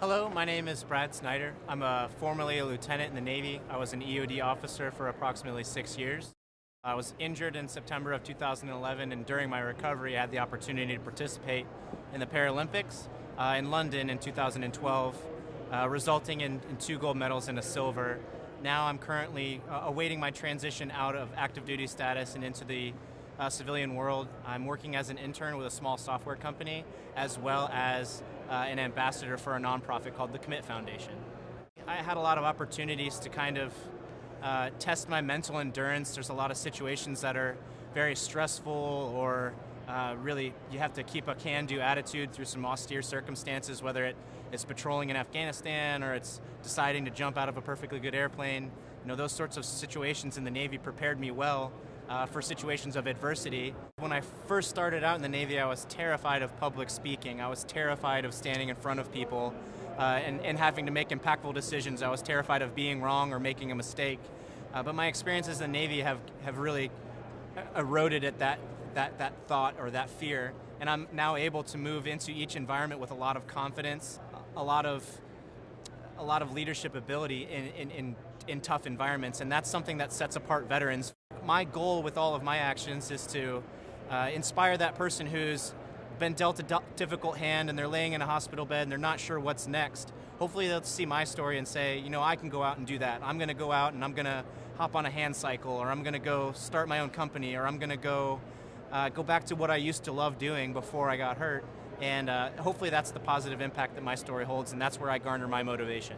Hello, my name is Brad Snyder. I'm a, formerly a lieutenant in the Navy. I was an EOD officer for approximately six years. I was injured in September of 2011, and during my recovery, I had the opportunity to participate in the Paralympics uh, in London in 2012, uh, resulting in, in, two gold medals and a silver. Now I'm currently uh, awaiting my transition out of active duty status and into the uh, civilian world. I'm working as an intern with a small software company, as well as uh, an ambassador for a nonprofit called the Commit Foundation. I had a lot of opportunities to kind of uh, test my mental endurance. There's a lot of situations that are very stressful or uh, really you have to keep a can-do attitude through some austere circumstances, whether it is patrolling in Afghanistan or it's deciding to jump out of a perfectly good airplane. You know, those sorts of situations in the Navy prepared me well uh, for situations of adversity. When I first started out in the Navy, I was terrified of public speaking. I was terrified of standing in front of people uh, and, and, having to make impactful decisions. I was terrified of being wrong or making a mistake. Uh, but my experiences in the Navy have, have really eroded at that, that, that thought or that fear. And I'm now able to move into each environment with a lot of confidence, a lot of, a lot of leadership ability in, in, in, in tough environments. And that's something that sets apart veterans. My goal with all of my actions is to uh, inspire that person who's been dealt a difficult hand and they're laying in a hospital bed and they're not sure what's next. Hopefully they'll see my story and say, you know, I can go out and do that. I'm going to go out and I'm going to hop on a hand cycle or I'm going to go start my own company or I'm going to go uh, go back to what I used to love doing before I got hurt. And uh, hopefully that's the positive impact that my story holds and that's where I garner my motivation.